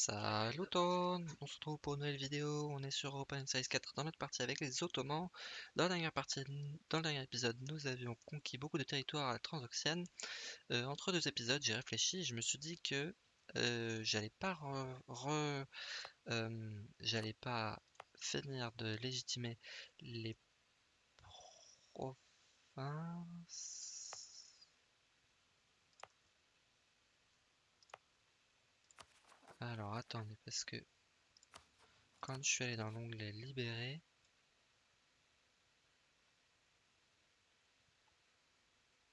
Salut on se retrouve pour une nouvelle vidéo, on est sur Open Size 4 dans notre partie avec les Ottomans. Dans la dernière partie, dans le dernier épisode, nous avions conquis beaucoup de territoires à la Transoxiane. Euh, entre deux épisodes, j'ai réfléchi, je me suis dit que euh, j'allais pas re, euh, j'allais pas finir de légitimer les provinces Alors attendez, parce que quand je suis allé dans l'onglet libérer,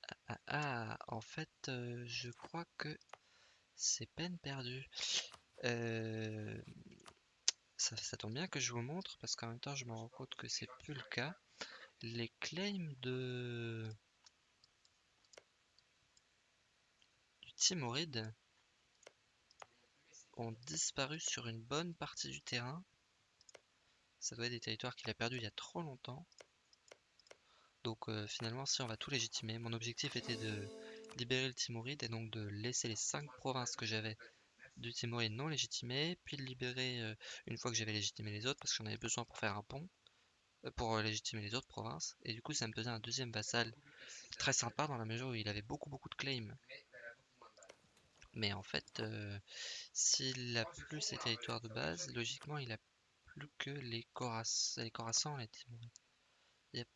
ah, ah, ah en fait, euh, je crois que c'est peine perdue. Euh, ça, ça, tombe bien que je vous montre parce qu'en même temps je me rends compte que c'est plus le cas. Les claims de du Timoride ont disparu sur une bonne partie du terrain. Ça doit être des territoires qu'il a perdus il y a trop longtemps. Donc euh, finalement, si on va tout légitimer, mon objectif était de libérer le Timoride et donc de laisser les 5 provinces que j'avais du Timoride non légitimées, puis de libérer euh, une fois que j'avais légitimé les autres, parce que j'en avais besoin pour faire un pont, euh, pour légitimer les autres provinces. Et du coup, ça me faisait un deuxième vassal très sympa dans la mesure où il avait beaucoup beaucoup de claims mais en fait, s'il a plus ses territoires de base, logiquement il a plus que les Khorassans, les Khorassans, les Yep.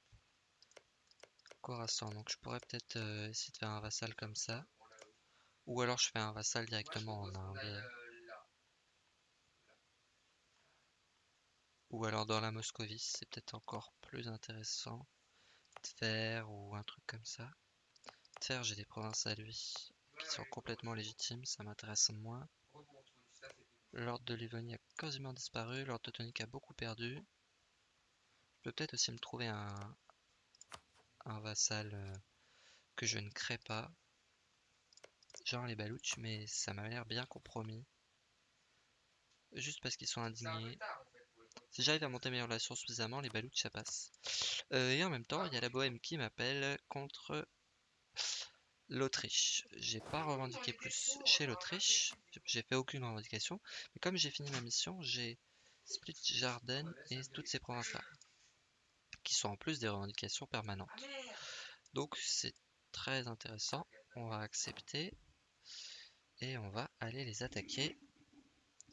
Khorassans, donc je pourrais peut-être essayer de faire un vassal comme ça. Ou alors je fais un vassal directement en Inde. Ou alors dans la Moscovie, c'est peut-être encore plus intéressant. Tver ou un truc comme ça. Tver, j'ai des provinces à lui sont complètement légitimes, ça m'intéresse moins. L'ordre de Livonie a quasiment disparu, l'ordre teutonique a beaucoup perdu. Je peux peut-être aussi me trouver un, un vassal euh, que je ne crée pas. Genre les Balouches, mais ça m'a l'air bien compromis. Juste parce qu'ils sont indignés. Si j'arrive à monter mes relations suffisamment, les Balouches ça passe. Euh, et en même temps, il y a la Bohème qui m'appelle contre L'Autriche. J'ai pas revendiqué plus chez l'Autriche. J'ai fait aucune revendication. Mais comme j'ai fini ma mission, j'ai Split Jardin et toutes ces provinces-là. Qui sont en plus des revendications permanentes. Donc c'est très intéressant. On va accepter. Et on va aller les attaquer.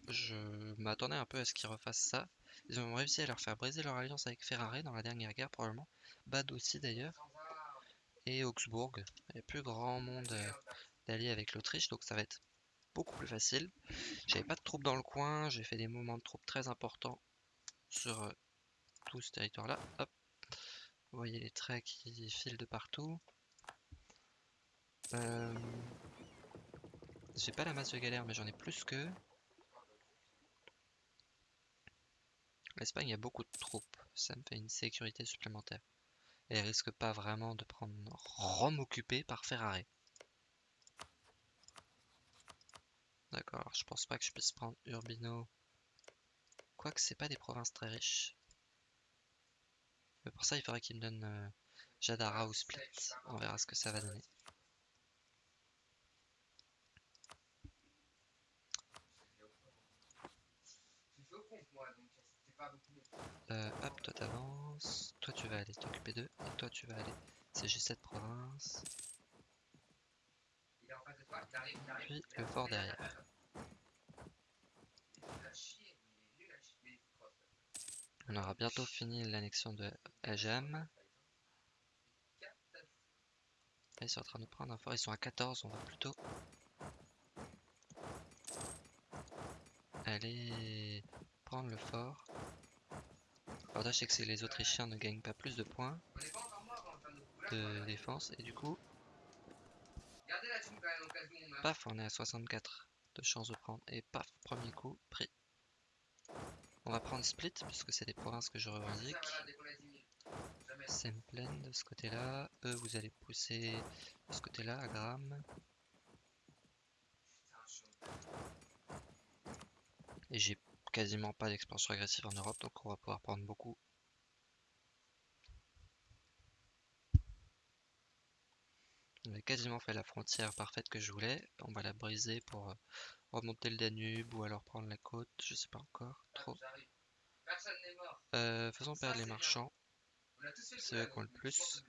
Je m'attendais un peu à ce qu'ils refassent ça. Ils ont réussi à leur faire briser leur alliance avec Ferrari dans la dernière guerre probablement. Bad aussi d'ailleurs et Augsbourg. Il n'y a plus grand monde euh, d'alliés avec l'Autriche, donc ça va être beaucoup plus facile. J'avais pas de troupes dans le coin, j'ai fait des mouvements de troupes très importants sur euh, tout ce territoire-là. Vous voyez les traits qui filent de partout. Euh, j'ai pas la masse de galère, mais j'en ai plus que. L'Espagne a beaucoup de troupes, ça me fait une sécurité supplémentaire et risque pas vraiment de prendre Rome occupée par Ferrari. D'accord, je pense pas que je puisse prendre Urbino. Quoique c'est pas des provinces très riches. Mais pour ça il faudrait qu'il me donne euh, Jadara ou Split. On verra ce que ça va donner. Euh, hop, toi t'avances. Toi tu vas aller t'occuper d'eux. Et toi tu vas aller j'ai 7 provinces. Puis le fort derrière. On aura bientôt fini l'annexion de Ajam. Ils sont en train de prendre un fort. Ils sont à 14, on va plutôt aller prendre le fort. L'avantage c'est que les Autrichiens ne gagnent pas plus de points de défense et du coup paf on est à 64 de chance de prendre et paf premier coup pris. On va prendre split puisque c'est des provinces que je revendique. Pleine de ce côté là eux vous allez pousser de ce côté là à Gram. Et j'ai quasiment pas d'expansion agressive en Europe, donc on va pouvoir prendre beaucoup. On a quasiment fait la frontière parfaite que je voulais. On va la briser pour euh, remonter le Danube ou alors prendre la côte, je sais pas encore trop. Euh, faisons Ça, perdre les marchands. C'est eux qui ont le plus.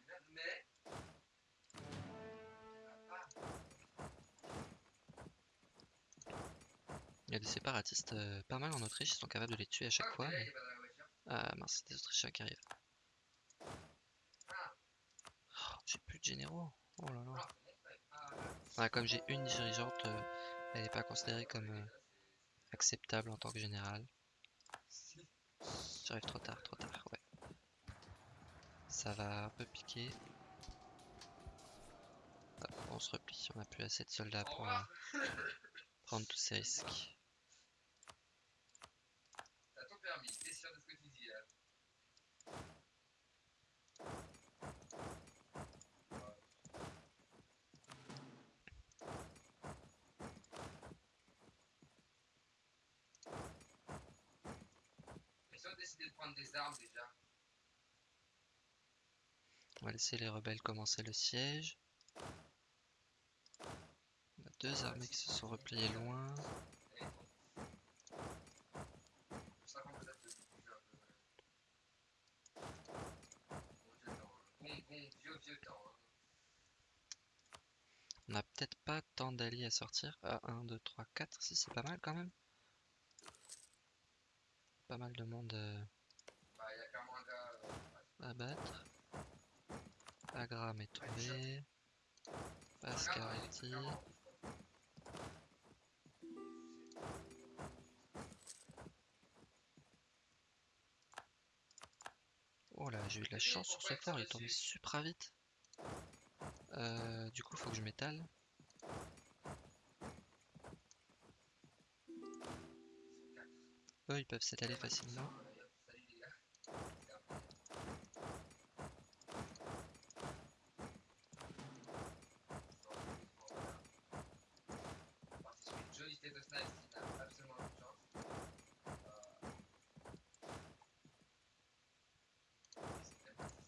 Il y a des séparatistes euh, pas mal en Autriche, ils sont capables de les tuer à chaque fois. Ah mince, c'est des Autrichiens qui arrivent. Oh, j'ai plus de généraux. Oh. Ah, comme j'ai une dirigeante, euh, elle n'est pas considérée comme euh, acceptable en tant que général. J'arrive trop tard, trop tard, ouais. Ça va un peu piquer. On se replie, on n'a plus assez de soldats pour prendre tous ces risques. Permis. T'es sûr de ce que tu dis Ils ont décidé de prendre des armes déjà? On va laisser les rebelles commencer le siège. On a deux armées qui se sont repliées loin. Et ils font- Ça rend peut-être le bouger un peu. Bon vieux temps, hein. Bon, bon, vieux, vieux temps. hein. On n'a peut-être pas tant d'alliés à sortir. Ah, 1, 2, 3, 4, si c'est pas mal quand même. Pas mal de monde euh, à battre. Agram est tombé. Ascarati. Oh là, j'ai eu de la chance sur ce fort, il est tombé super vite. Euh, du coup, faut que je m'étale. Eux, ils peuvent s'étaler facilement. Salut les gars. Parti sur une jolie tête de snipe qui n'a absolument aucune chance. Euh, c'est quand même pas facile.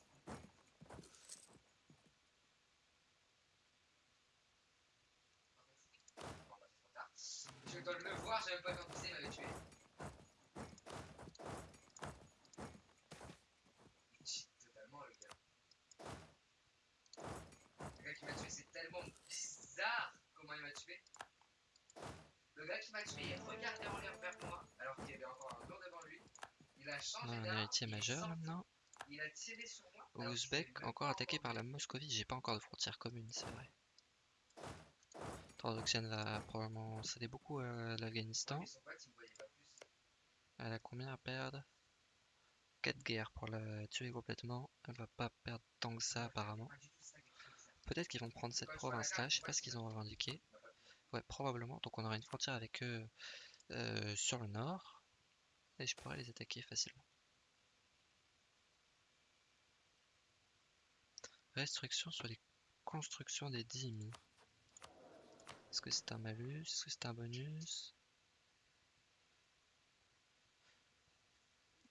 Bon, bah, c'est trop tard. Je voir, j'ai même pas vu il m'avait tué. Il cheat totalement le gars. Le gars qui m'a tué, c'est tellement bizarre comment il m'a tué. Le gars qui m'a tué regardait en l'air vers moi alors qu'il y avait encore un mur devant lui. Il a On changé d'arme, est majeur maintenant. Il a tiré sur moi. Ouzbek, encore attaqué par la Moscovie. J'ai pas encore de frontière commune, c'est vrai. Transoxiane va probablement céder beaucoup à l'Afghanistan. Elle a combien à perdre? 4 guerres pour la tuer complètement. Elle va pas perdre tant que ça apparemment. Peut-être qu'ils vont prendre cette province-là, je sais pas ce qu'ils ont revendiqué. Ouais, probablement. Donc on aura une frontière avec eux euh, sur le nord. Et je pourrais les attaquer facilement. Restriction sur les constructions des dîmes. Est-ce que c'est un malus? Est-ce que c'est un bonus?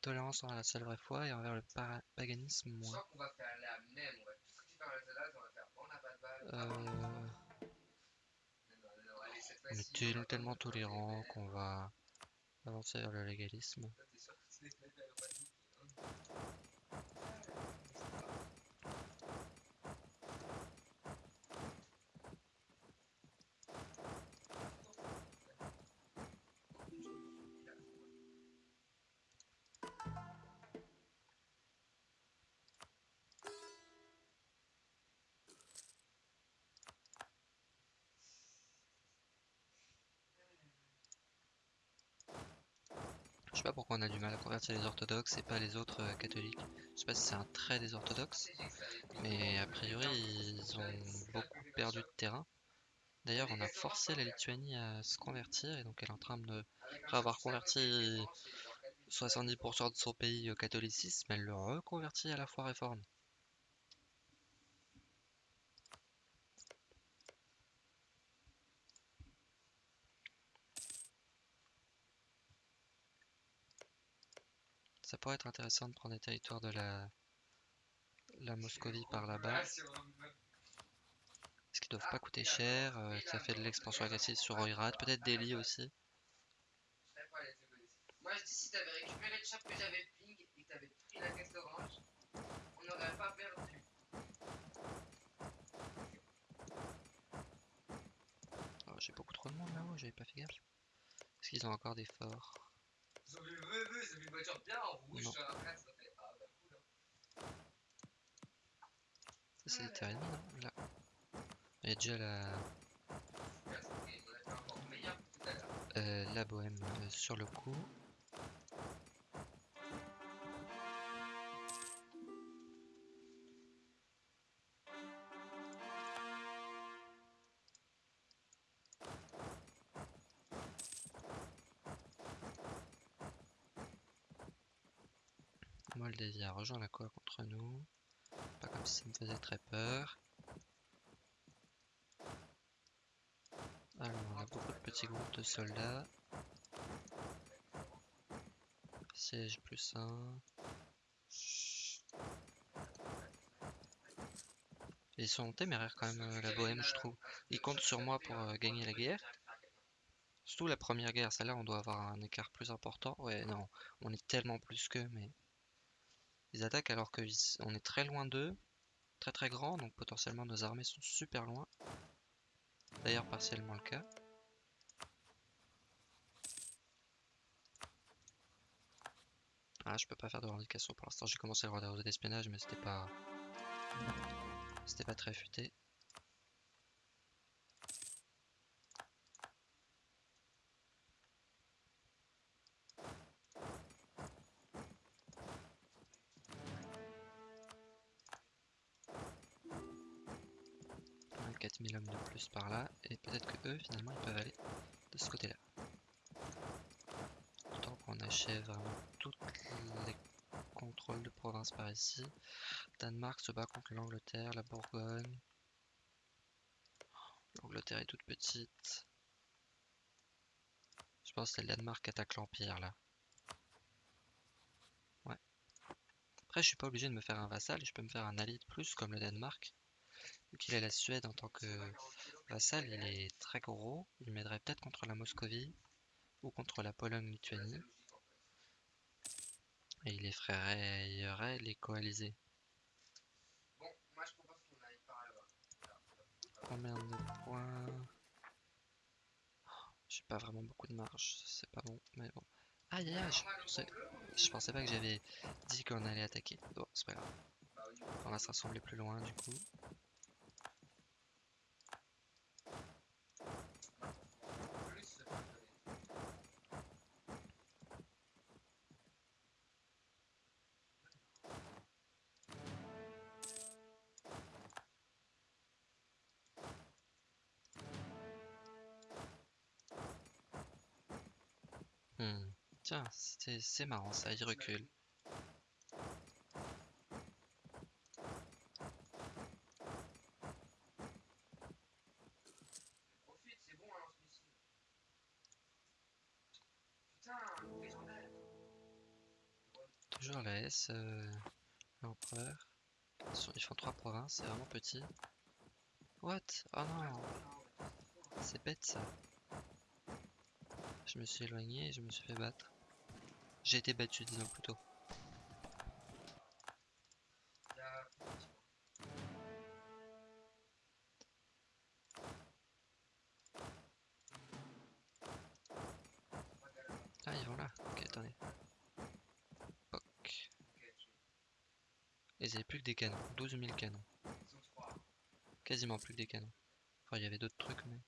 Tolérance envers la seule vraie foi et envers le paganisme Je moins. qu'on va faire la même. On va tout on faire on n'a pas de balle. Euh, on est tellement demander, tolérant qu'on va avancer vers le légalisme. Je sais pas pourquoi on a du mal à convertir les orthodoxes et pas les autres euh, catholiques. Je sais pas si c'est un trait des orthodoxes, mais a priori ils ont beaucoup perdu de terrain. D'ailleurs, on a forcé la Lituanie à se convertir et donc elle est en train de après avoir converti 70% de son pays au catholicisme, elle le reconvertit à la foi réforme. Ça pourrait être intéressant de prendre des territoires de la, la Moscovie par là-bas. Est-ce qui doivent pas coûter cher. euh, ça fait de l'expansion agressive sur Oirat, peut-être Delhi aussi. Moi je dis si t'avais récupéré le shop que j'avais ping et que t'avais pris la caisse orange, on n'aurait pas perdu. Oh, J'ai beaucoup trop de monde là-haut, j'avais pas fait gaffe. Est-ce qu'ils ont encore des forts Ils ont vu, ils ont vu une voiture bien en rouge Non. sur la place, ça fait ah bah cool. hein. Ça c'est terres ennemies, non Là. Il y a déjà la, euh, la bohème euh, sur le coup. Rejoint la cour contre nous. Pas comme si ça me faisait très peur. Alors, on a beaucoup de petits groupes de soldats. Siège plus 1. Ils sont téméraires quand même, euh, la bohème, je trouve. Ils comptent sur moi pour euh, gagner la guerre. Surtout la première guerre, celle-là, on doit avoir un écart plus important. Ouais, non, on est tellement plus qu'eux, mais... Ils attaquent alors qu'on est très loin d'eux, très très grand, donc potentiellement nos armées sont super loin. D'ailleurs, partiellement le cas. Ah, je peux pas faire de revendication pour l'instant. J'ai commencé le droit d'espionnage, mais c'était pas... C'était pas très futé. Finalement, ils peuvent aller de ce côté-là. Tant qu'on achève vraiment tous les contrôles de province par ici. Danemark se bat contre l'Angleterre, la Bourgogne. L'Angleterre est toute petite. Je pense que c'est le Danemark qui attaque l'Empire là. Ouais. Après, je suis pas obligé de me faire un vassal, je peux me faire un allié de plus comme le Danemark. Vu qu'il a la Suède en tant que vassal, il est très gros. Il m'aiderait peut-être contre la Moscovie ou contre la Pologne-Lituanie. Et il effrayerait les coalisés. Bon, moi je propose qu'on aille par là-bas. Combien de points? J'ai pas vraiment beaucoup de marge, c'est pas bon, mais bon. Aïe aïe aïe, je pensais, je pensais pas que j'avais dit qu'on allait attaquer. Bon, c'est pas grave. Bah On va se rassembler plus loin du coup. C'est marrant ça, il recule. Toujours la S, euh, l'empereur. Ils font trois provinces, c'est vraiment petit. What? Oh non, c'est bête ça. Je me suis éloigné et je me suis fait battre. J'ai été battu, disons plutôt. Ah, ils vont là. Ok, attendez. Ils avaient plus que des canons. 12 000 canons. Quasiment plus que des canons. Enfin, il y avait d'autres trucs. Mais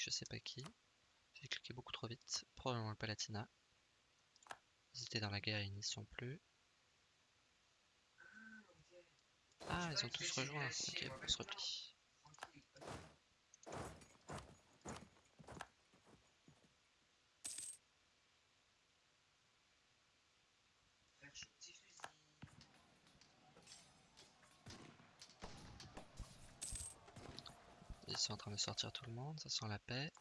je sais pas qui. J'ai cliqué beaucoup trop vite. Probablement le Palatinat. Ils étaient dans la guerre ils n'y sont plus. Ah, ils ont tous rejoint. Ok, on se replie. tranquille. Frère, je suis au petit fusil. Ils sont en train de sortir tout le monde, ça sent la paix.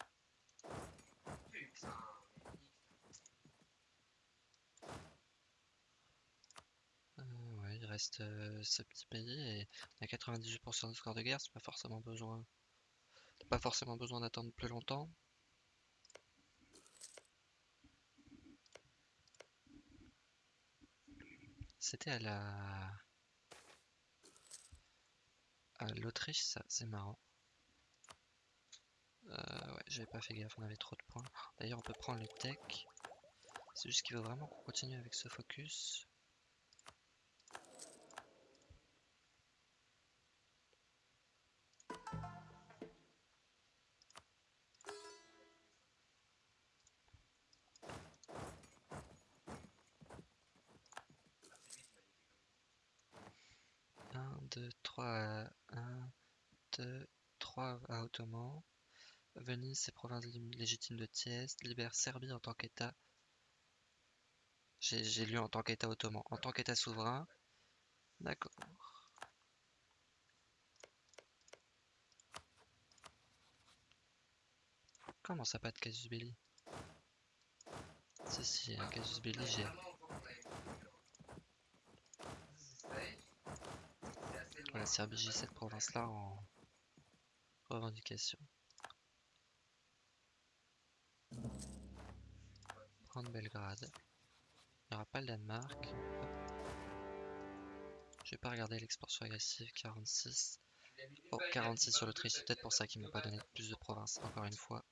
Euh, ouais, il reste euh, ce petit pays et on a 98% de score de guerre, c'est pas forcément besoin. Pas forcément besoin d'attendre plus longtemps. C'était à la. à l'Autriche, ça, c'est marrant. Euh, ouais, j'avais pas fait gaffe, on avait trop de points. D'ailleurs, on peut prendre le tech. C'est juste qu'il veut vraiment qu'on continue avec ce focus. Un, deux, trois, un, deux, trois à Ottoman. Venise, c'est province légitime de Tieste. Libère Serbie en tant qu'État. J'ai lu en tant qu'État ottoman. En tant qu'État souverain. D'accord. Comment ça pas de casus belli? Si, si, un casus belli, j'ai. Voilà, Serbie, j'ai cette province-là en revendication. Prendre Belgrade. Il n'y aura pas le Danemark. Je vais pas regarder l'expansion agressive 46. Bon, 46 sur l'Autriche, c'est peut-être pour ça qu'ils m'ont pas donné plus de provinces, encore une fois.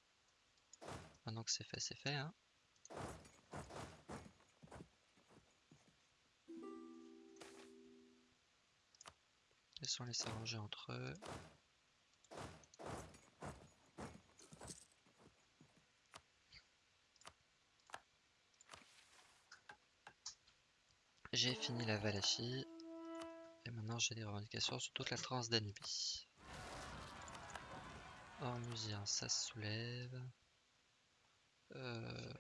Maintenant que c'est fait, c'est fait, hein. Laissons-les s'arranger entre eux. J'ai fini la Valachie. Et maintenant j'ai des revendications sur toute la Transdanubie. Ormusien, ça se soulève. Euh,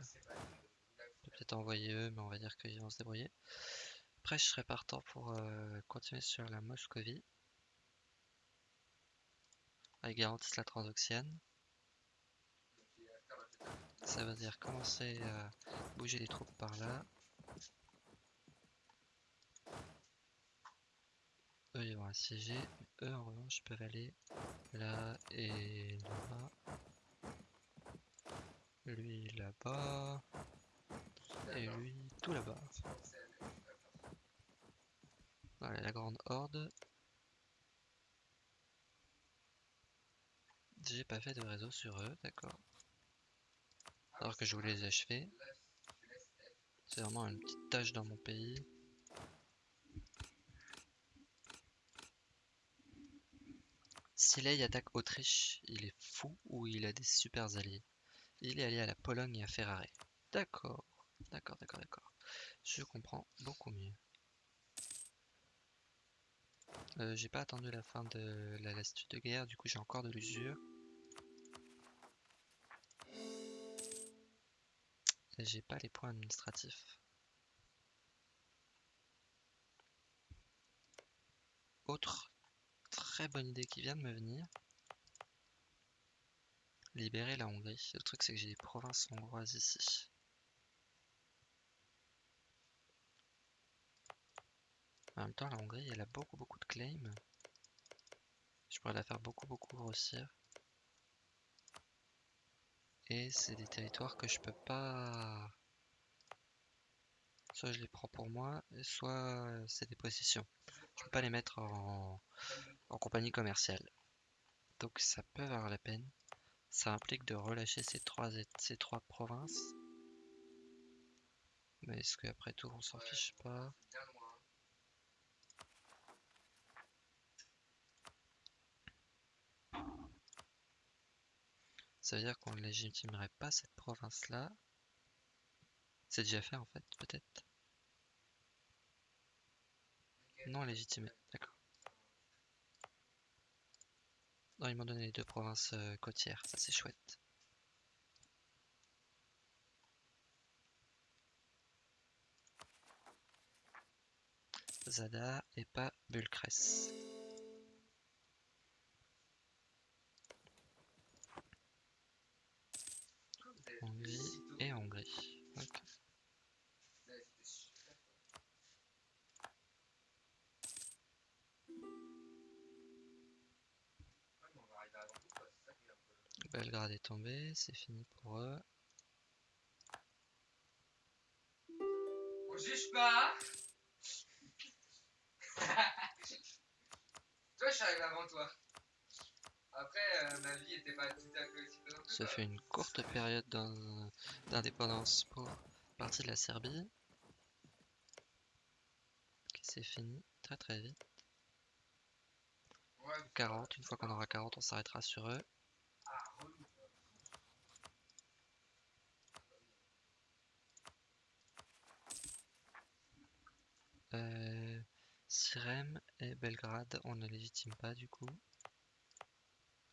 peut-être envoyer eux, mais on va dire qu'ils vont se débrouiller. Après, je serais partant pour euh, continuer sur la Moscovie. Ils garantissent la Transoxiane. Ça veut dire commencer à bouger les troupes par là. Eux, ils vont assiéger. Eux, en revanche, peuvent aller là et là. Lui là-bas. Et lui tout là-bas. Voilà, la grande horde. J'ai pas fait de réseau sur eux, d'accord. Alors que je voulais les achever. C'est vraiment une petite tâche dans mon pays. Silei attaque Autriche, il est fou ou il a des super alliés Il est allié à la Pologne et à Ferrare. D'accord, d'accord, d'accord, d'accord. Je comprends beaucoup mieux. Euh, j'ai pas attendu la fin de la lassitude de guerre, du coup j'ai encore de l'usure. J'ai pas les points administratifs. Autre très bonne idée qui vient de me venir. Libérer la Hongrie. Le truc c'est que j'ai des provinces hongroises ici. En même temps, la Hongrie, elle a beaucoup beaucoup de claims. Je pourrais la faire beaucoup beaucoup grossir. Et c'est des territoires que je peux pas... Soit je les prends pour moi, soit c'est des possessions. Je peux pas les mettre en, en compagnie commerciale. Donc ça peut avoir la peine. Ça implique de relâcher ces trois, ces trois provinces. Mais est-ce qu'après tout on s'en fiche pas? Ça veut dire qu'on ne légitimerait pas cette province-là? C'est déjà fait en fait, peut-être? Non légitimé, d'accord. Non, ils m'ont donné les deux provinces euh, côtières, ça c'est chouette. Zada et pas vous Belgrade est tombé, c'est fini pour eux. On juge pas Toi, je suis arrivé avant toi. Après, euh, ma vie était pas tout à fait aussi présente Ça fait une courte période d'in- d'indépendance pour partie de la Serbie. C'est fini très très vite. Ouais, 40, une fois qu'on aura 40, on s'arrêtera sur eux. ah, relou. quoi. Euh, Sirem et Belgrade, on ne légitime pas du coup.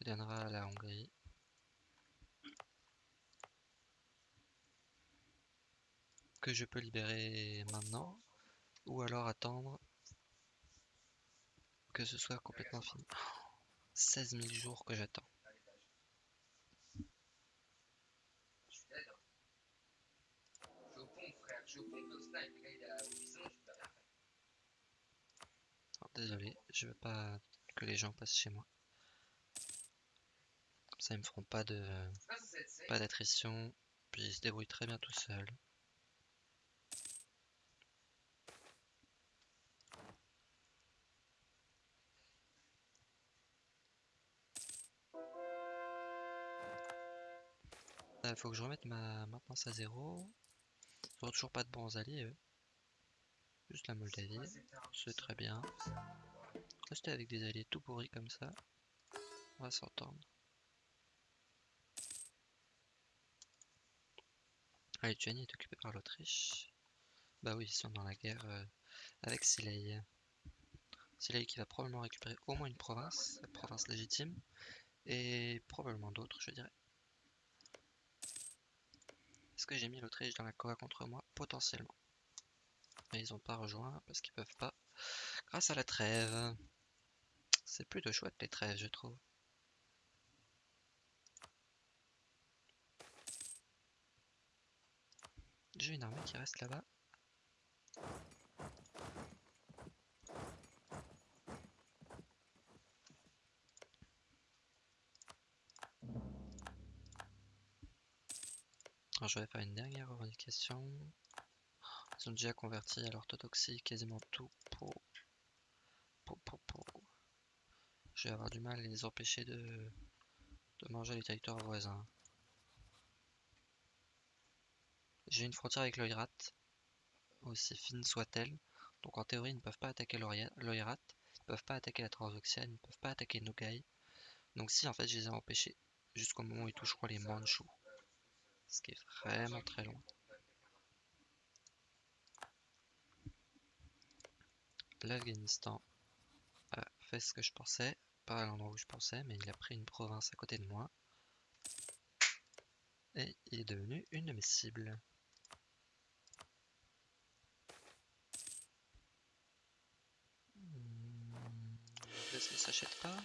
On donnera à la Hongrie. Que je peux libérer maintenant. Ou alors attendre que ce soit complètement fini. 16 000 jours que j'attends. Frère à- au bison, je peux rien faire. Alors, désolé, je veux pas que les gens passent chez moi. Comme ça, ils me feront pas de pas d'attrition, puis ils se débrouillent très bien tout seuls. Euh, faut que je remette ma maintenance à zéro. Ils toujours pas de bons alliés, eux. Juste la Moldavie, c'est très bien. Rester avec des alliés tout pourris comme ça, on va s'entendre. La Lituanie est occupée par l'Autriche. Bah oui, ils sont dans la guerre euh, avec Silei. Silei qui va probablement récupérer au moins une province, la province légitime, et probablement d'autres, je dirais. Est-ce que j'ai mis l'Autriche dans la Coa contre moi? Potentiellement. Mais ils ont pas rejoint parce qu'ils peuvent pas. Grâce à la trêve. C'est plutôt chouette les trêves, je trouve. J'ai une armée qui reste là-bas. Alors je vais faire une dernière revendication. Ils ont déjà converti à l'orthodoxie quasiment tout pour... pour, pour, pour. Je vais avoir du mal à les empêcher de, de manger les territoires voisins. J'ai une frontière avec l'Oirat, aussi fine soit-elle. Donc en théorie, ils ne peuvent pas attaquer l'Oirat, ils ne peuvent pas attaquer la Transoxiane, ils ne peuvent pas attaquer Nogai. Donc si, en fait, je les ai empêchés jusqu'au moment où ils toucheront les Mandchous. Ce qui est vraiment très loin. L'Afghanistan a fait ce que je pensais, pas à l'endroit où je pensais, mais il a pris une province à côté de moi. Et il est devenu une de mes cibles. Hmm, L'Anglaise ne s'achète pas?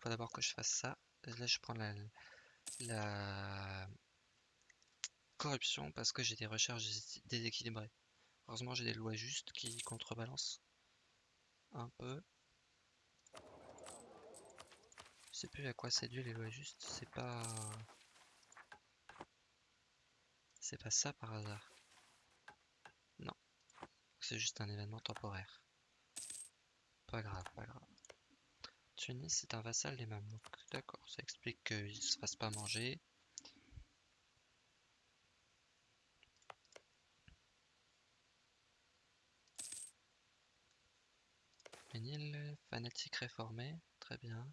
Faut d'abord que je fasse ça. Là, je prends la, la corruption parce que j'ai des recherches dés- déséquilibrées. Heureusement, j'ai des lois justes qui contrebalancent un peu. Je sais plus à quoi c'est dû les lois justes. C'est pas. C'est pas ça par hasard. Non. C'est juste un événement temporaire. Pas grave, pas grave. Tunis c'est un vassal des Mamelouks. D'accord, ça explique qu'ils se fassent pas manger. Fanatique réformé, très bien.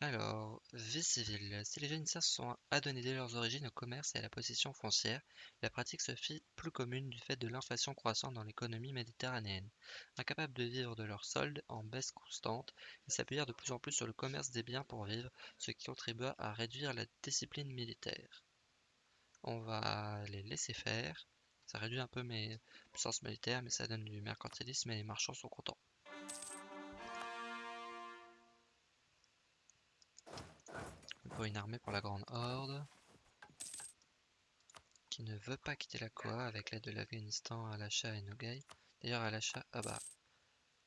Alors, vie civile. Si les se sont adonnés dès leurs origines au commerce et à la possession foncière, la pratique se fit plus commune du fait de l'inflation croissante dans l'économie méditerranéenne. Incapables de vivre de leurs soldes en baisse constante, ils s'appuyèrent de plus en plus sur le commerce des biens pour vivre, ce qui contribua à réduire la discipline militaire. On va les laisser faire. Ça réduit un peu mes puissances militaires, mais ça donne du mercantilisme et les marchands sont contents. Pour une armée pour la Grande Horde qui ne veut pas quitter la Koa avec l'aide de l'Afghanistan, Alasha et Nogai. D'ailleurs, Alasha, ah bah,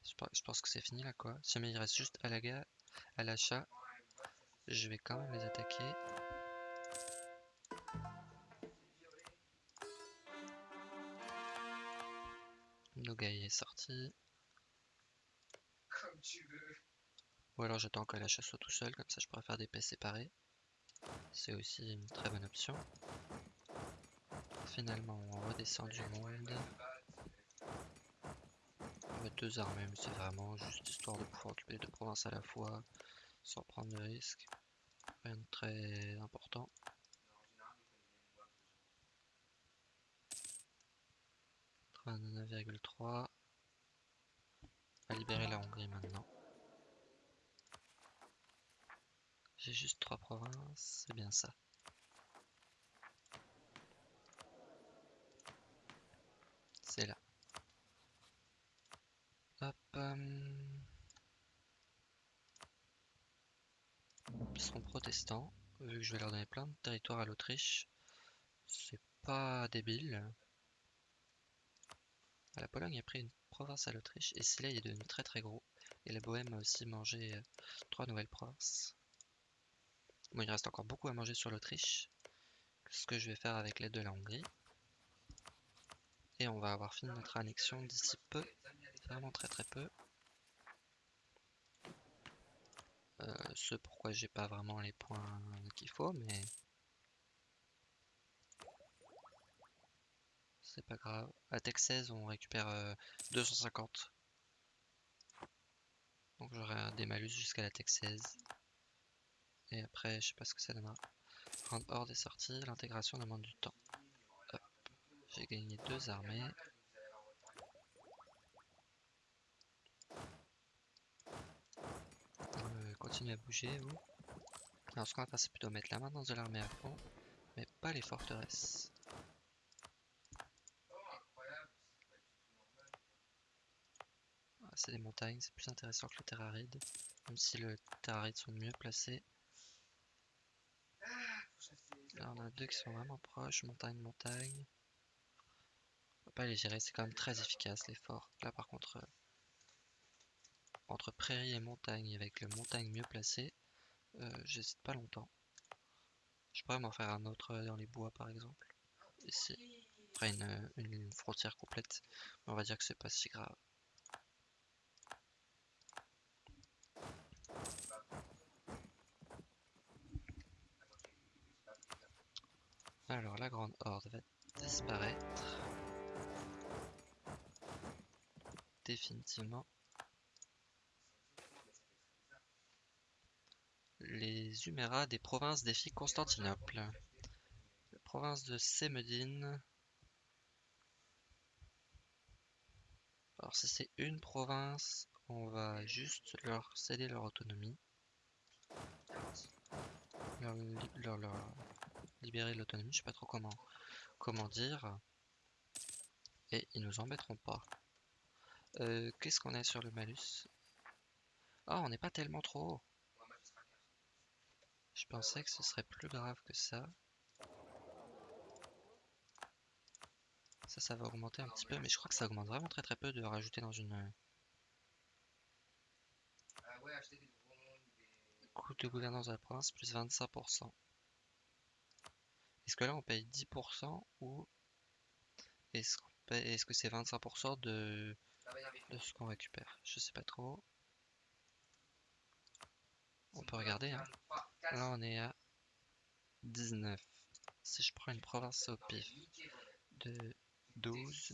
je pense que c'est fini là quoi. Si jamais il reste juste Alaga, Alasha, je vais quand même les attaquer. Nogai est sorti. Comme tu veux. Ou alors j'attends que l'achat soit tout seul, comme ça je pourrais faire des paix séparés. C'est aussi une très bonne option. Finalement on redescend du monde. On met deux armées, mais c'est vraiment juste histoire de pouvoir occuper deux provinces à la fois, sans prendre de risques. Rien de très important. 39,3 à libérer la Hongrie maintenant. J'ai juste trois provinces, c'est bien ça. C'est là. Hop. Euh... Ils seront protestants, vu que je vais leur donner plein de territoires à l'Autriche. C'est pas débile. La Pologne a pris une province à l'Autriche et Silla est devenu très très gros. Et la Bohème a aussi mangé euh, trois nouvelles provinces. Bon, il reste encore beaucoup à manger sur l'Autriche. Ce que je vais faire avec l'aide de la Hongrie. Et on va avoir fini notre annexion d'ici peu. Vraiment très très peu. Euh, ce pourquoi j'ai pas vraiment les points qu'il faut, mais c'est pas grave. Tech 16, on récupère 250. Euh, Donc j'aurai des malus jusqu'à la Tech 16. Et après, je sais pas ce que ça donnera. Grande Horde est sortie, l'intégration demande du temps. J'ai gagné deux armées. Euh, continue à bouger, vous. Alors ce qu'on va faire, c'est plutôt mettre la main dans de l'armée à fond, mais pas les forteresses. C'est des montagnes, c'est plus intéressant que le terraride. Même si le terraride sont mieux placés. Là on a deux qui sont vraiment proches, montagne, montagne. On va pas les gérer, c'est quand même très efficace les forts. Là par contre, euh, entre prairie et montagne, avec le montagne mieux placé, euh, j'hésite pas longtemps. Je pourrais m'en faire un autre dans les bois par exemple. Ici. Après une, une frontière complète. on va dire que c'est pas si grave. Alors la grande horde va disparaître. Définitivement. Les Huméras des provinces défient Constantinople. La province de Sémedine. Alors si c'est une province, on va juste leur céder leur autonomie. Libérer l'autonomie, je sais pas trop comment, comment dire. Et ils nous embêteront pas. Euh, qu'est-ce qu'on a sur le malus? Oh, on n'est pas tellement trop haut. Je pensais que ce serait plus grave que ça. Ça, ça va augmenter un petit peu, mais je crois que ça augmente vraiment très très peu de rajouter dans une... Coût de gouvernance de la province, plus 25%. Est-ce que là on paye 10% ou est-ce est que c'est 25% de, de ce qu'on récupère? Je sais pas trop. On peut regarder. Hein. Là on est à 19. Si je prends une province au pif de 12,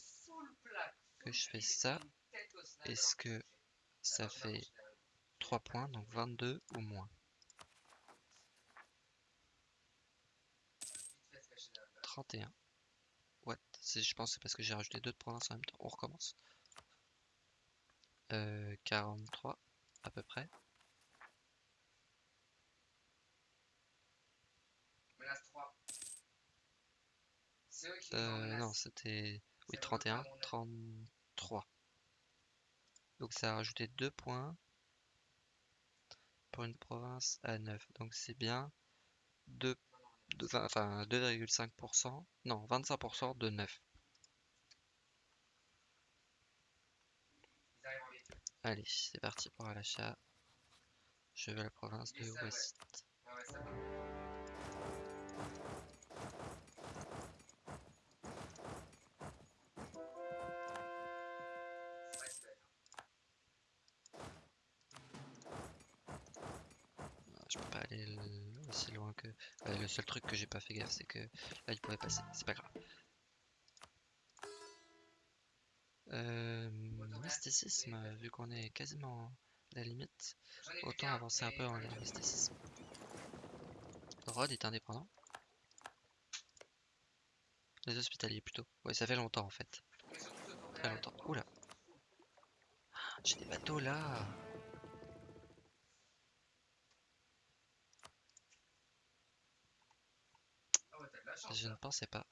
que je fais ça, est-ce que ça fait 3 points, donc 22 ou moins? 31. What? Je pense que c'est parce que j'ai rajouté deux provinces en même temps. On recommence. Euh, 43 à peu près. Menace 3. C'est eux qui Euh, non, c'était... Oui, C'est 31, vraiment mon avis. 33. Donc ça a rajouté 2 points pour une province à 9. Donc c'est bien 2, de- vingt- enfin 2,5%, non 25% de 9. Ils arrivent en véhicule. Allez, c'est parti pour l'achat. Je veux la province de ça, ouais, le seul truc que j'ai pas fait gaffe, c'est que là il pourrait passer. C'est pas grave. Euh, mysticisme, vu qu'on est quasiment à la limite, autant avancer un peu en mysticisme. Rhodes est indépendant. Les hospitaliers plutôt. Ouais, ça fait longtemps en fait. Très longtemps. Oula. J'ai des bateaux là. Ah ouais, t'as de la chance. Je ne pensais pas.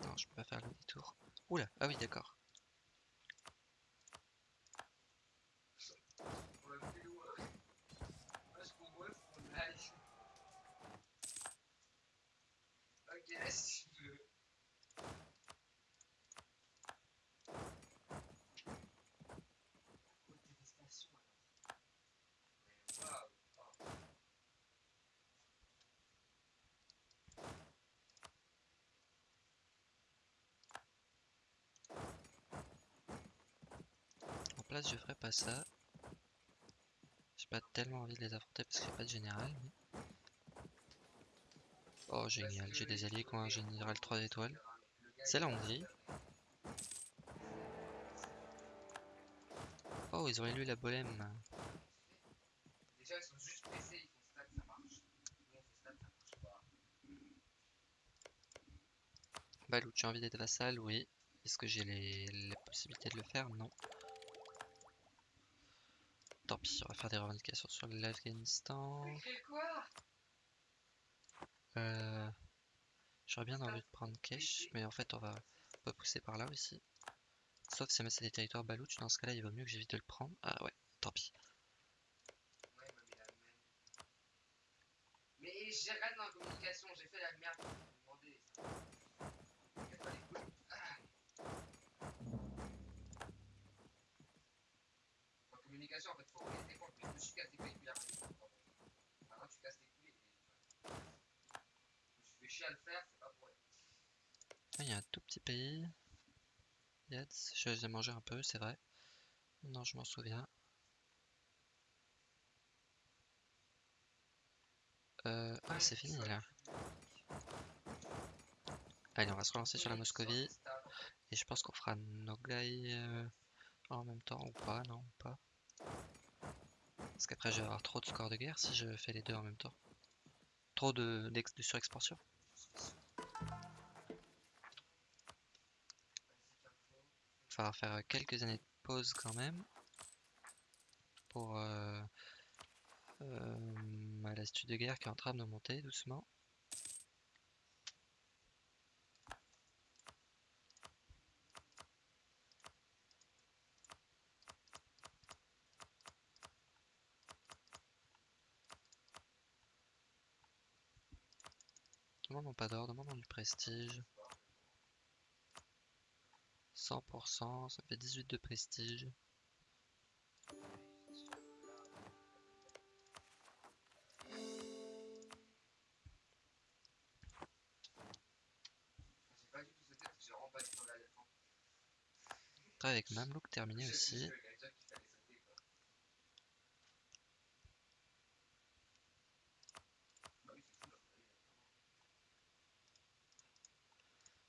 Non, je peux pas faire le détour. Oula, ah oui, d'accord. On l'a fait loin. Moi, je comprends, faut qu'on aille. Ok, si tu veux. Côte dévastation, alors. Mais waouh, waouh. En je ferai pas ça. J'ai pas tellement envie de les affronter parce que j'ai pas de général. Oh, génial, j'ai des alliés qui ont un général 3 étoiles. C'est la Hongrie. Oh, ils ont élu la Bolème. Déjà, ils sont juste on tu as envie d'être vassal Oui. Est-ce que j'ai les... la possibilité de le faire? Non. Tant pis, on va faire des revendications sur l'Afghanistan. Euh... J'aurais bien envie de prendre Kesh, mais en fait on va pas pousser par là aussi. Sauf si c'est des territoires balouches, dans ce cas-là il vaut mieux que j'évite de le prendre. Ah ouais, tant pis. Ouais, il m'a mis la même. Mais j'ai rien dans la communication, j'ai fait la merde. Vous me demandez. Faites pas les couilles. Ah. En communication, en fait, faut regarder tes comptes, mais je me suis cassé les couilles hier. Maintenant, tu casses tes couilles. et- Je me suis fait chier à le faire, c'est pas pour rien. Il y a un tout petit pays. Yadz, je les ai mangés un peu, c'est vrai. Non, je m'en souviens. Euh... Ah, c'est fini là. Allez, on va se relancer sur la Moscovie. Et je pense qu'on fera Nogai euh, en même temps ou pas, non, pas. Parce qu'après je vais avoir trop de scores de guerre si je fais les deux en même temps. Trop de, de surexpansion. Falloir faire quelques années de pause quand même. Pour euh, euh, l'astuce de guerre qui est en train de monter doucement. Demandons pas d'or, demandons du prestige. 100%, ça fait 18 de prestige. J'ai pas du tout sauté parce que j'ai vraiment pas du tout regardé le temps. Après avec Mamelouk terminé aussi.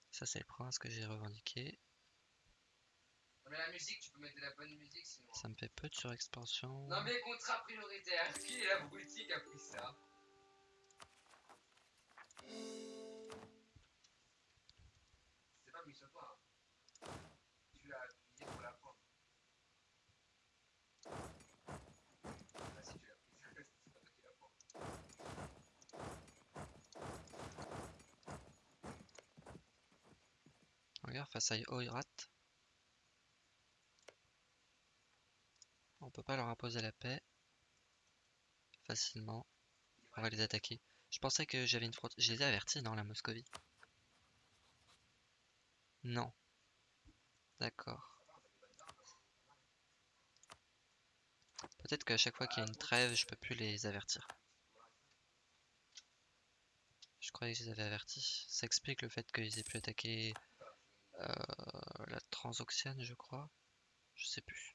Ça c'est le prince que j'ai revendiqué. Mais la musique, tu peux mettre de la bonne musique sinon. Ça me fait peu de surexpansion. Non mais contrat prioritaire, qui est l'abruti qui a pris ça? C'est pas mis sur toi. Hein. Tu l'as appuyé pour la prendre. Ah si tu l'as pris, c'est pas toi qui la prends. Regarde, face à Oirat. Peut pas leur imposer la paix. Facilement. On va les attaquer. Je pensais que j'avais une frontière. Je les ai avertis, non, la Moscovie Non. D'accord. Peut-être qu'à chaque fois qu'il y a une trêve, je peux plus les avertir. Je croyais que je les avais avertis. Ça explique le fait qu'ils aient pu attaquer euh, la Transoxiane, je crois. Je sais plus.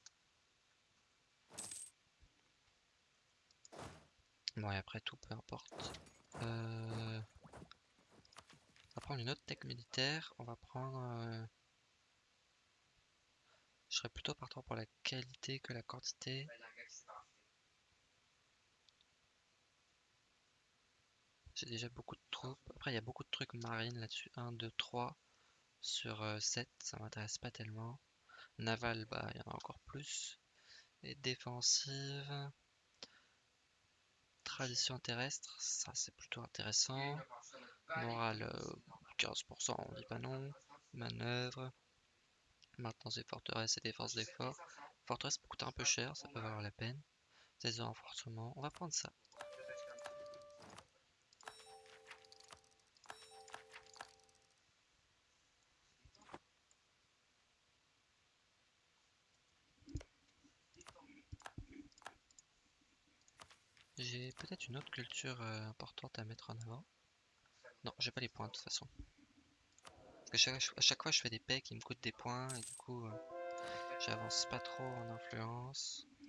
Bon, et après tout, peu importe. Euh, On va prendre une autre tech militaire. On va prendre... euh, Je serais plutôt partant pour la qualité que la quantité. J'ai déjà beaucoup de troupes. Après, il y a beaucoup de trucs marines là-dessus. 1, 2, 3 sur euh, 7. Ça m'intéresse pas tellement. Naval, bah, il y en a encore plus. Et défensive. Tradition terrestre, ça c'est plutôt intéressant. Morale, euh, 15%, on dit pas non. Manœuvre. Maintenance des forteresses et défense des forts. Forteresse peut coûter un peu cher, ça peut valoir la peine. Des renforcements, on va prendre ça. Peut-être une autre culture euh, importante à mettre en avant. Non, j'ai pas les points de toute façon. Parce que chaque, à chaque fois je fais des pecs qui me coûtent des points et du coup euh, j'avance pas trop en influence. Je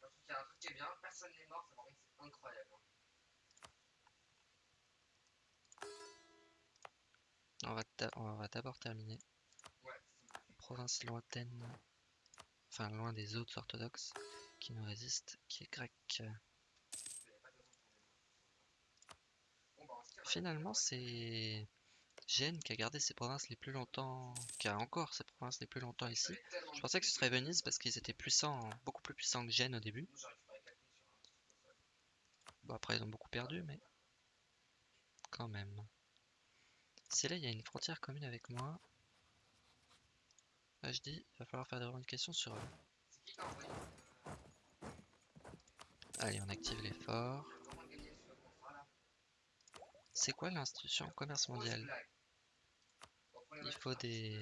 trouve qu'il y a un truc qui est bien, personne n'est mort, ça par contre c'est incroyable. hein. On va, d'abord terminer. Ouais. Province lointaine, enfin loin des autres orthodoxes qui nous résistent, qui est grec. Finalement, c'est Gênes qui a gardé ses provinces les plus longtemps, qui a encore ses provinces les plus longtemps ici. Je pensais que ce serait Venise parce qu'ils étaient puissants, beaucoup plus puissants que Gênes au début. Nous, j'ai récupéré 4 000 sur un truc comme ça. Bon, après, ils ont beaucoup perdu, mais quand même. Si là, il y a une frontière commune avec moi, je dis, il va falloir faire des revendications sur eux. Allez, on active l'effort. C'est quoi l'institution commerce mondial? Il faut des...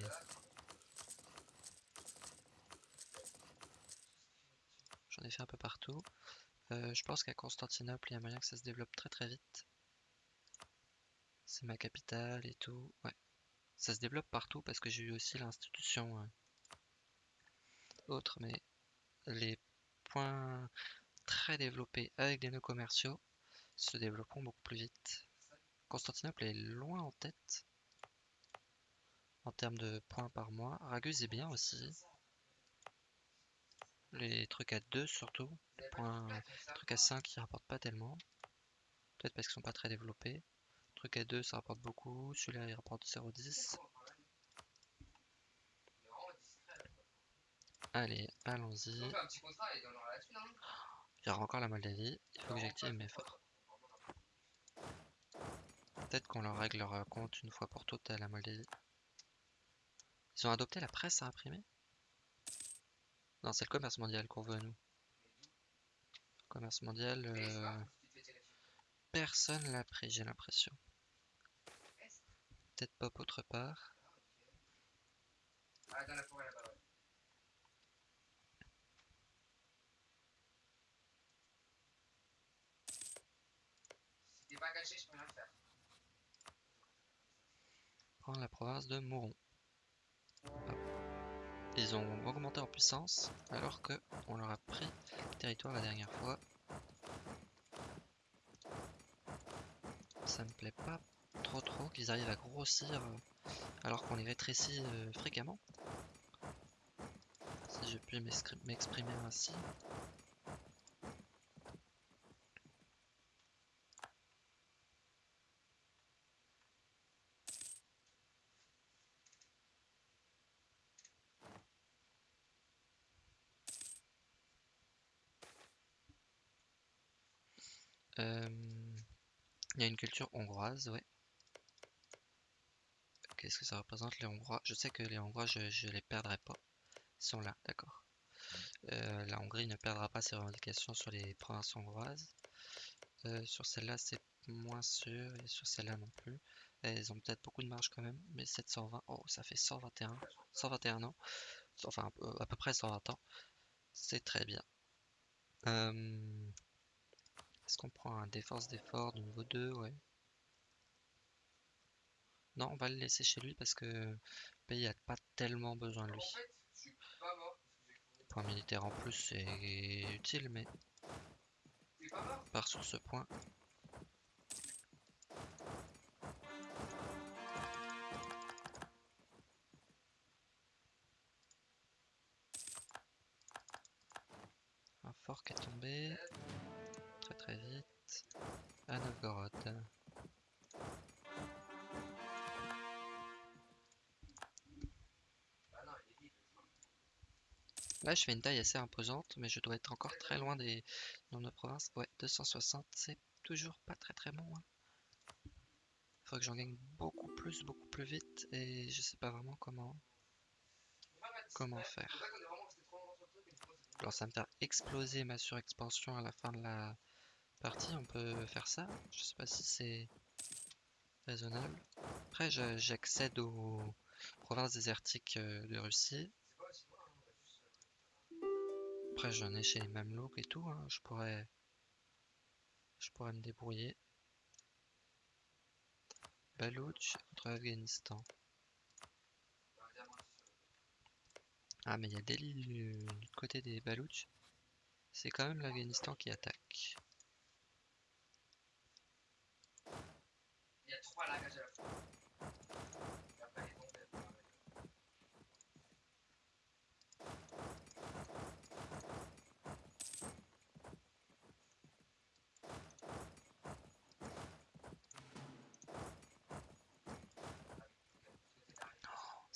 J'en ai fait un peu partout. Euh, je pense qu'à Constantinople, il y a moyen que ça se développe très très vite. C'est ma capitale et tout. Ouais. Ça se développe partout parce que j'ai eu aussi l'institution euh, autre, mais les points très développés avec des nœuds commerciaux se développeront beaucoup plus vite. Constantinople est loin en tête en termes de points par mois. Raguse est bien aussi. Les trucs à 2 surtout. Vous avez pas Point- de feedback, comme ça Trucs à 5 ils rapportent pas tellement. Peut-être parce qu'ils sont pas très développés. Truc à 2 ça rapporte beaucoup. Celui-là il rapporte 0,10. Comment on travaille On est vraiment distrait, là, quoi. Allez, allons-y. Il y aura encore la Moldavie. Il faut que j'active mes pas Peut-être qu'on leur règle leur compte une fois pour toutes à la Moldavie. Ils ont adopté la presse à imprimer? Non, c'est le commerce mondial qu'on veut nous. Commerce mondial, euh, personne l'a pris, j'ai l'impression. Peut-être pas autre part. Dans la forêt je peux rien faire. Prendre la province de Mouron. Hop. Ils ont augmenté en puissance alors que on leur a pris le territoire la dernière fois. Ça me plaît pas trop trop qu'ils arrivent à grossir euh, alors qu'on les rétrécit euh, fréquemment. Si je puis m'exprimer ainsi. Euh, il y a une culture hongroise, ouais. Qu'est-ce que ça représente les Hongrois? Je sais que les Hongrois, je, je les perdrai pas. Ils sont là, d'accord. Euh, la Hongrie ne perdra pas ses revendications sur les provinces hongroises. Euh, sur celle-là, c'est moins sûr, et sur celle-là non plus. Elles ont peut-être beaucoup de marge quand même, mais 720, oh, ça fait 121, 121 ans, enfin à peu près 120 ans. C'est très bien. Est-ce qu'on prend un défense d'effort de niveau 2 Ouais. Non, on va le laisser chez lui parce que le pays a pas tellement besoin de lui. Point militaire en plus, c'est utile, mais par sur ce point. Un fort qui est tombé très très vite à Novgorod. Là, je fais une taille assez imposante, mais je dois être encore très loin des nos provinces. Ouais, 260, c'est toujours pas très très bon. Hein. Faut que j'en gagne beaucoup plus, beaucoup plus vite, et je sais pas vraiment comment comment faire. Alors ça me faire exploser ma surexpansion à la fin de la partie, on peut faire ça. Je sais pas si c'est raisonnable. Après, j'accède aux provinces désertiques euh, de Russie. Après, j'en ai chez les Mamelouks et tout. Hein. Je pourrais, je pourrais me débrouiller. Baloutch contre Afghanistan. Ah, mais il y a Delhi du, côté des Baloutch. C'est quand même l'Afghanistan qui attaque. Il y a trois à la fois.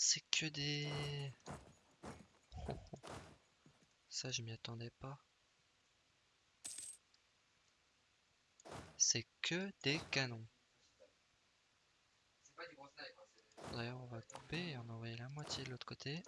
C'est que des... Ça, je m'y attendais pas. C'est que des canons. D'ailleurs, on va couper et on va envoyer la moitié de l'autre côté.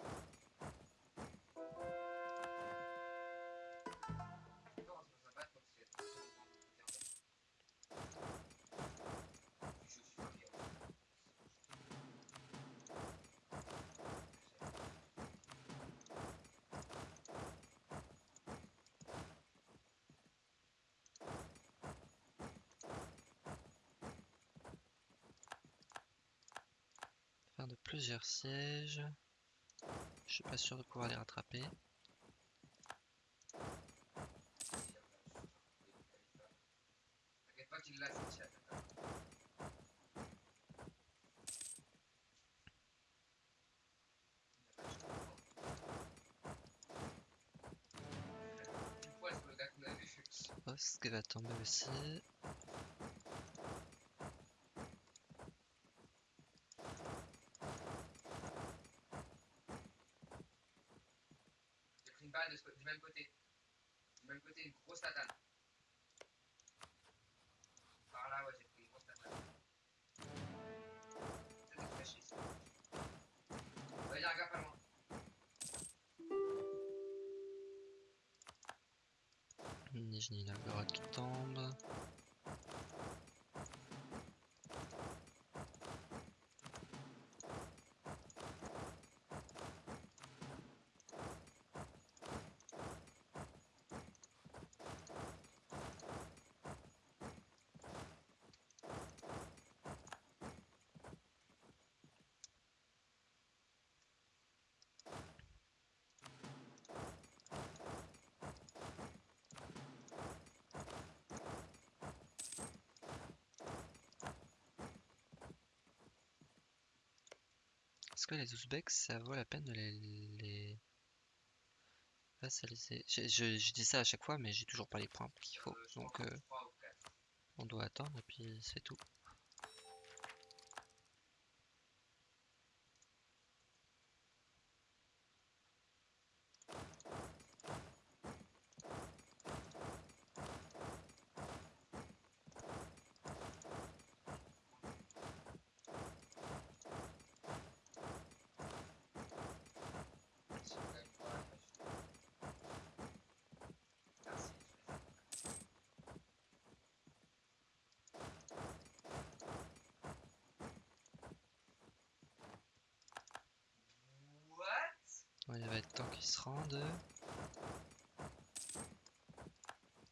De plusieurs sièges. Je suis pas sûr de pouvoir les rattraper. ce qui va tomber aussi. du même côté. Du même côté, une grosse tatane. Par là, ouais, j'ai pris une grosse tatane. C'est très chier Va y gaffe à loin. Nijni Novgorod qui tombe. Est-ce que les Ouzbeks, ça vaut la peine de les, les... vassaliser je, je, dis ça à chaque fois, mais j'ai toujours pas les points qu'il faut. Donc euh, on doit attendre et puis c'est tout. Si on gagne pas, je- Merci, je les aime. What Ouais, il va être rendent.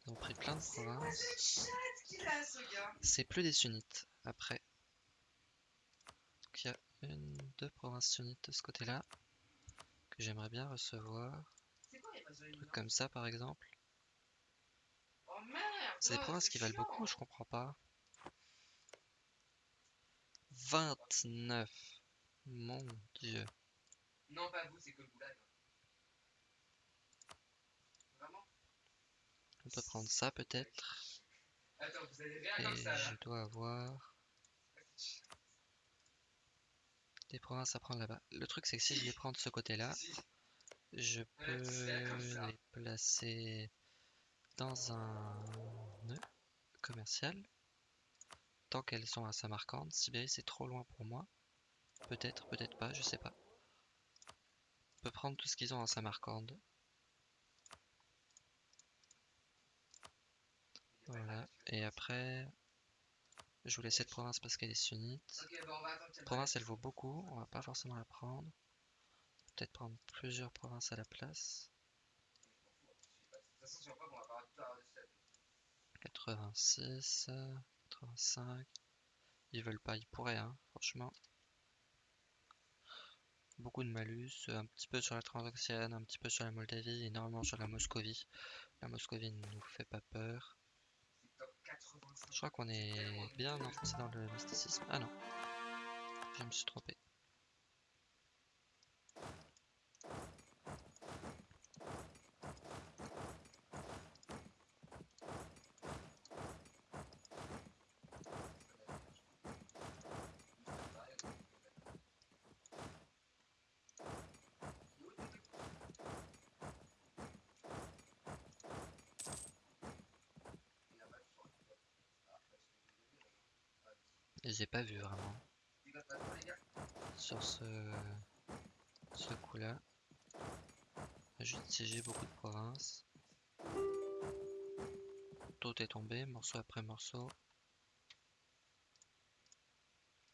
Ils ont pris plein de provinces. C'est plus des sunnites après. Donc il y a une, deux provinces sunnites de ce côté-là que j'aimerais bien recevoir. Un truc comme ça par exemple. Oh C'est des oh, provinces qui valent beaucoup, je comprends pas. 29. Mon dieu. Non, pas vous, c'est que le goulag. Vraiment On peut prendre ça peut-être. Et je dois avoir des provinces à prendre là-bas. Le truc c'est que si je les prends de ce côté-là, je peux les placer dans un nœud commercial. Tant qu'elles sont à Samarcande, Sibérie c'est trop loin pour moi. Peut-être, peut-être pas, je sais pas. On peut prendre tout ce qu'ils ont à Samarcande. Voilà. Et après, je voulais cette province parce qu'elle est sunnite. Qu'elle Province, elle vaut beaucoup. On va pas forcément la prendre. Peut-être prendre plusieurs provinces à la place. De toute façon, si on voit qu'on va pas tout avoir dessus. 86, euh, 85. Ils veulent pas, ils pourraient, hein, franchement. Beaucoup de malus, un petit peu sur la Transoxiane, un petit peu sur la Moldavie, énormément sur la Moscovie. La Moscovie ne nous fait pas peur. C'est top 85. Je crois qu'on est bien enfoncé dans le mysticisme. Ah non, je me suis trompé. Pas vus vraiment sur ce, ce coup-là. Juste siégé beaucoup de provinces. Tout est tombé, morceau après morceau.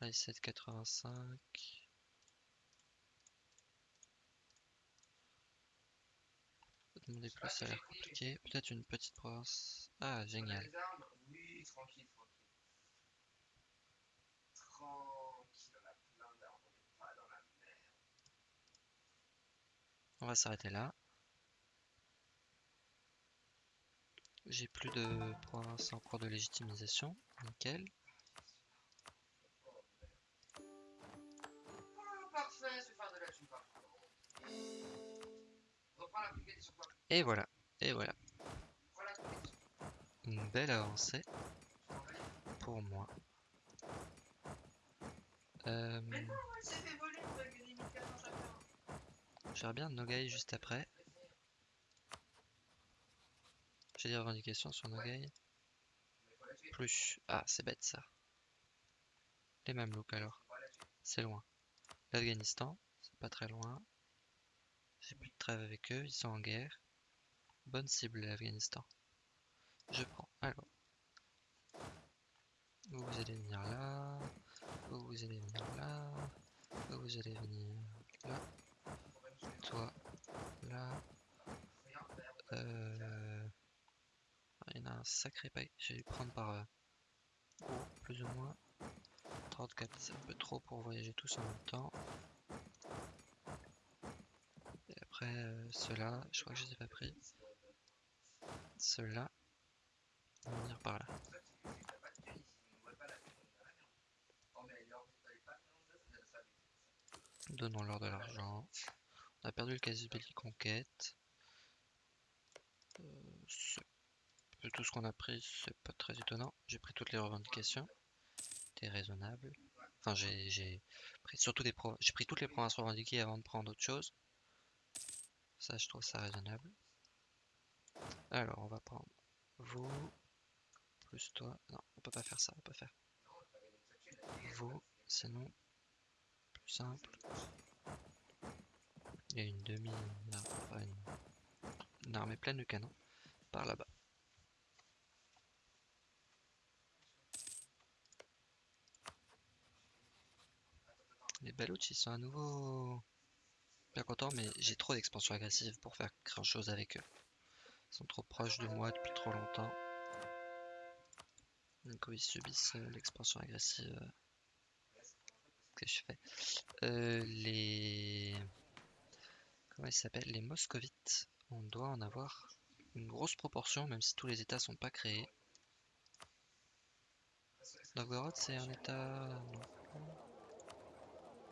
Là, 785. Demander plus, ça a l'air compliqué. Peut-être une petite province. Ah, génial. Tranquille, on a plein d'armes, on est pas dans la merde. On va s'arrêter là. J'ai plus de provinces en cours de légitimisation. Nickel. Et voilà. Et voilà. Une belle avancée pour moi. Euh, Mais non, elle s'est fait voler, on va gagner 1400 chacun. J'aurais bien Nogai juste après. J'ai des revendications sur Nogai. Plus. Ah, c'est bête ça. Les Mamelouks alors. C'est loin. L'Afghanistan, c'est pas très loin. J'ai plus de trêve avec eux, ils sont en guerre. Bonne cible l'Afghanistan. Je prends. Alors. Vous, vous allez venir là. Vous, allez venir là. Vous, allez venir là. Toi, là. Euh... Il y en a un sacré paquet. Je vais prendre par euh, plus ou moins. 34, c'est un peu trop pour voyager tous en même temps. Et après, euh, ceux-là, je crois que je les ai pas pris. Ceux-là, vont venir par là. Ça, tu sais que t'as pas de thune ici, on voit pas la thune, on a rien. Oh, mais alors, vous savez pas, non, ça, ça, ça, ça. Donnons-leur de l'argent. On a perdu le casus belli conquête. Euh, tout ce qu'on a pris, c'est pas très étonnant. J'ai pris toutes les revendications. C'était raisonnable. Enfin, j'ai pris surtout des j'ai pris toutes les provinces revendiquées avant de prendre autre chose. Ça, je trouve ça raisonnable. Alors, on va prendre vous plus toi. Non, on peut pas faire ça, on peut faire vous, sinon simple. Il y a une demi, une armée pleine de canons par là-bas. Les Baloutes, ils sont à nouveau bien contents, mais j'ai trop d'expansion agressive pour faire grand chose avec eux. Ils sont trop proches de moi depuis trop longtemps. Donc ils subissent euh, l'expansion agressive euh, que je fais. Euh, les... Comment ils s'appellent Les moscovites. On doit en avoir une grosse proportion, même si tous les états sont pas créés. Novgorod, c'est un état...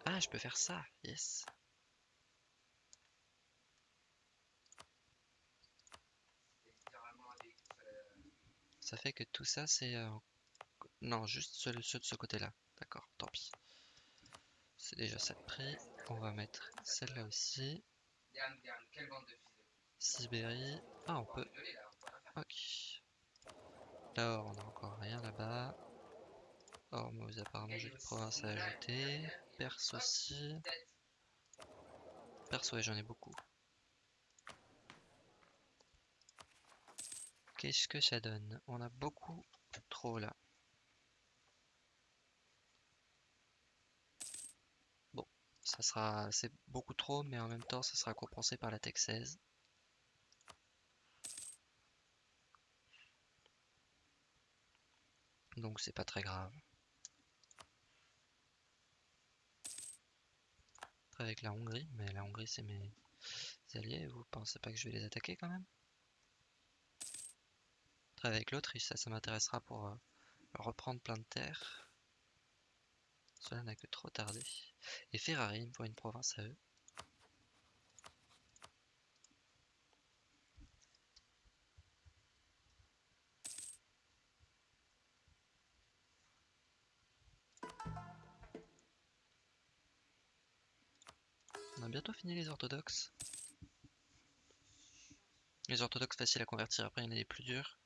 Ah, je peux faire ça, yes. Ça fait que tout ça, c'est... Euh, non, juste ceux, de ce côté-là. D'accord, tant pis. C'est déjà ça de prix. On va mettre celle-là aussi. Sibérie. Ah, on peut... Ok. Là, on a encore rien là-bas. Mais apparemment j'ai des provinces à ajouter. Perse aussi. Perse, ouais, j'en ai beaucoup. Qu'est-ce que ça donne? On a beaucoup trop là. Ça sera, c'est beaucoup trop, mais en même temps, ça sera compensé par la Tech 16. Donc c'est pas très grave. avec la Hongrie, mais la Hongrie c'est mes alliés, vous pensez pas que je vais les attaquer quand même? Avec l'Autriche, ça, ça m'intéressera pour euh, reprendre plein de terres. Cela n'a que trop tardé. Et Ferrari, faut une province à eux. On a bientôt fini les orthodoxes. Les orthodoxes faciles à convertir, après il y en a des plus durs.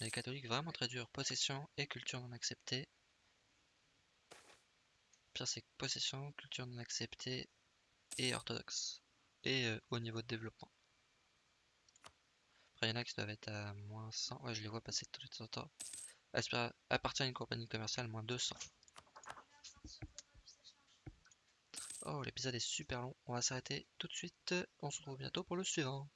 Les catholiques vraiment très durs. Possession et culture non acceptée. Pire c'est possession, culture non acceptée et orthodoxe. Et euh, au niveau de développement. Après il y en a qui doivent être à moins 100. Ouais je les vois passer tous les temps. Appartient à une compagnie commerciale moins 200. Oh l'épisode est super long. On va s'arrêter tout de suite. On se retrouve bientôt pour le suivant.